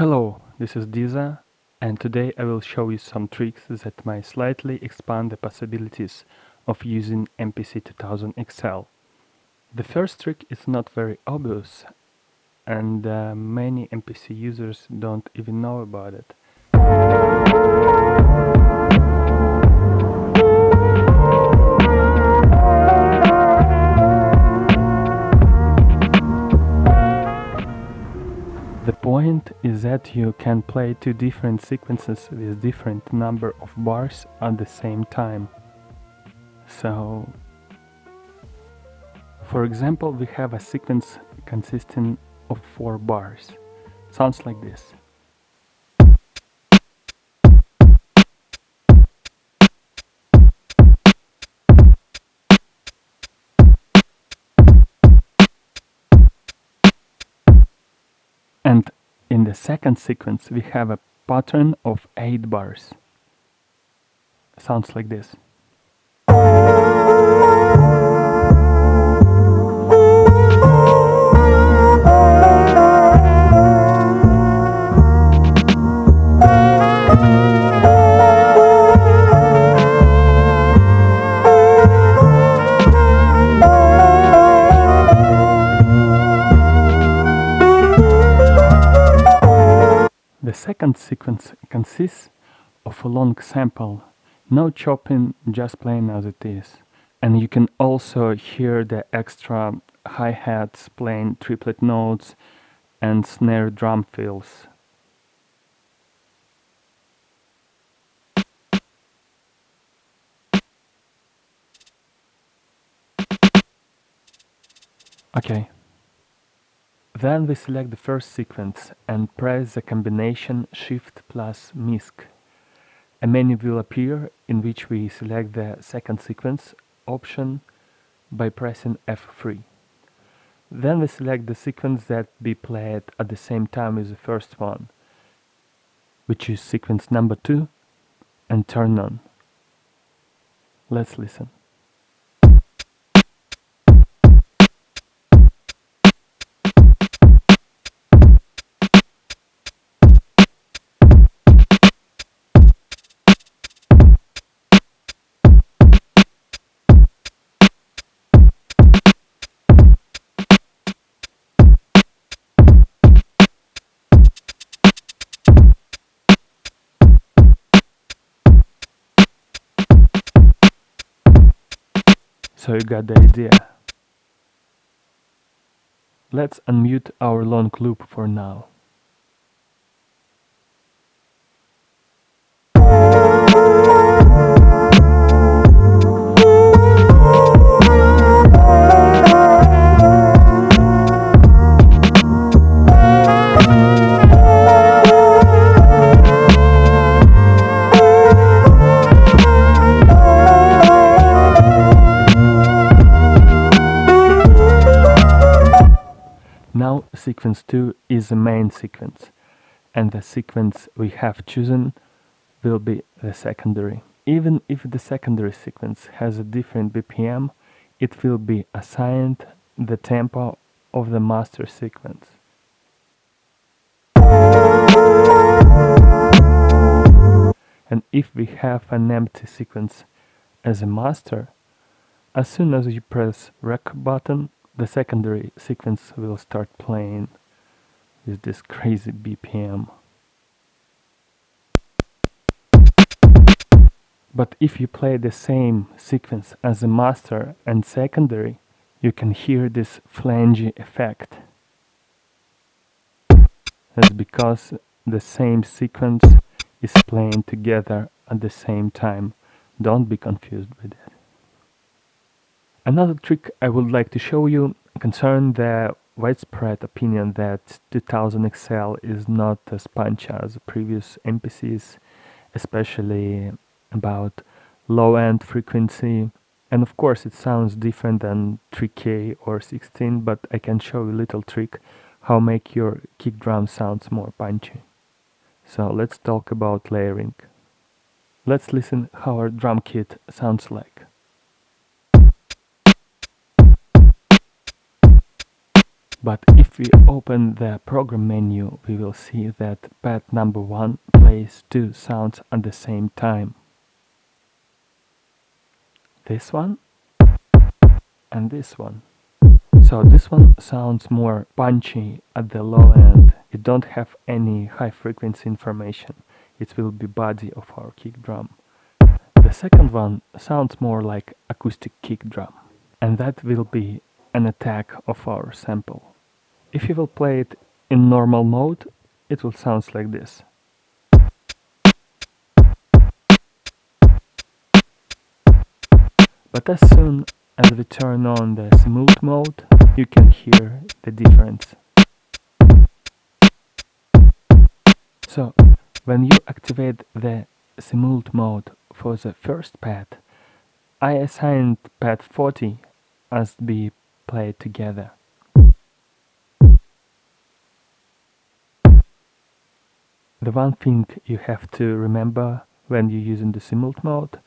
Hello, this is Diza and today I will show you some tricks that might slightly expand the possibilities of using MPC 2000 XL. The first trick is not very obvious and uh, many MPC users don't even know about it. Point is that you can play two different sequences with different number of bars at the same time. So, for example, we have a sequence consisting of four bars. Sounds like this. Second sequence we have a pattern of 8 bars. Sounds like this. The second sequence consists of a long sample, no chopping, just playing as it is. And you can also hear the extra hi-hats playing triplet notes and snare drum fills. Okay. Then we select the first sequence and press the combination Shift plus MISC. A menu will appear in which we select the second sequence option by pressing F3. Then we select the sequence that be played at the same time as the first one, which is sequence number 2, and turn on. Let's listen. So you got the idea. Let's unmute our long loop for now. Sequence 2 is the main sequence and the sequence we have chosen will be the secondary. Even if the secondary sequence has a different BPM, it will be assigned the tempo of the master sequence. And if we have an empty sequence as a master, as soon as you press rec button, the secondary sequence will start playing with this crazy BPM. But if you play the same sequence as the master and secondary, you can hear this flangy effect. That's because the same sequence is playing together at the same time. Don't be confused with it. Another trick I would like to show you concerns the widespread opinion that 2000 XL is not as punchy as previous MPCs, especially about low-end frequency. And of course it sounds different than 3K or 16, but I can show you a little trick how make your kick drum sounds more punchy. So let's talk about layering. Let's listen how our drum kit sounds like. But if we open the program menu, we will see that pad number 1 plays two sounds at the same time. This one and this one. So this one sounds more punchy at the low end. It don't have any high frequency information. It will be body of our kick drum. The second one sounds more like acoustic kick drum. And that will be an attack of our sample. If you will play it in normal mode, it will sound like this. But as soon as we turn on the smooth mode, you can hear the difference. So, when you activate the smooth mode for the first pad, I assigned pad 40 as be played together. The one thing you have to remember when you're using the smooth mode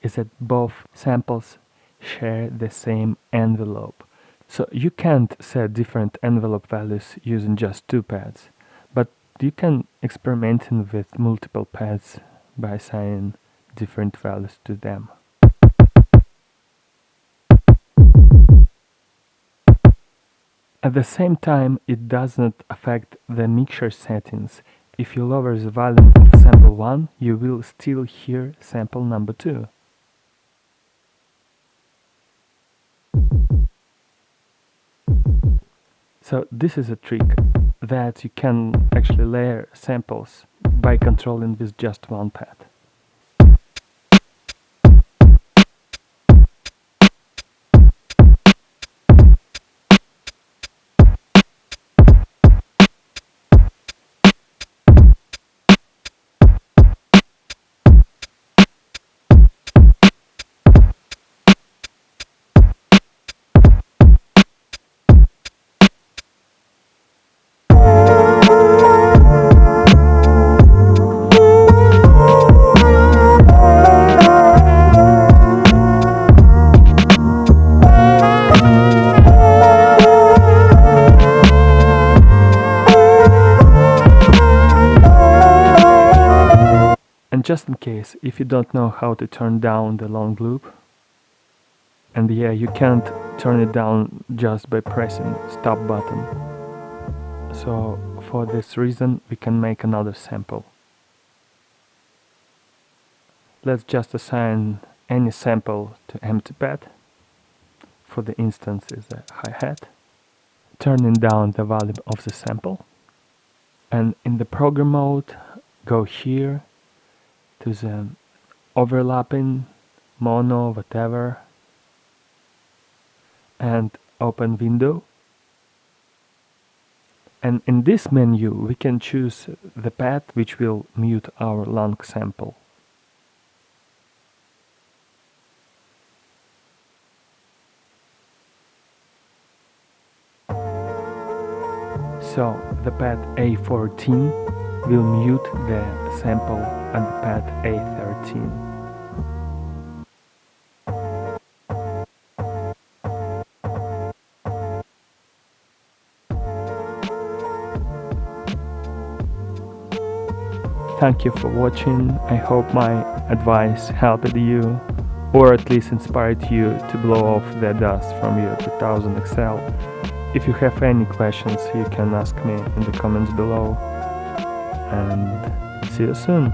is that both samples share the same envelope. So you can't set different envelope values using just two pads, but you can experiment with multiple pads by assigning different values to them. At the same time, it does not affect the mixer settings. If you lower the volume of sample 1, you will still hear sample number 2. So this is a trick that you can actually layer samples by controlling with just one pad. And just in case, if you don't know how to turn down the long loop, and yeah, you can't turn it down just by pressing stop button. So for this reason, we can make another sample. Let's just assign any sample to empty pad. For the instance is a hi-hat. Turning down the volume of the sample. And in the program mode, go here to the overlapping mono whatever and open window. And in this menu we can choose the pad which will mute our long sample. So the pad A14 will mute the sample and pad A13. Thank you for watching, I hope my advice helped you or at least inspired you to blow off the dust from your 2000 XL. If you have any questions you can ask me in the comments below and See you soon.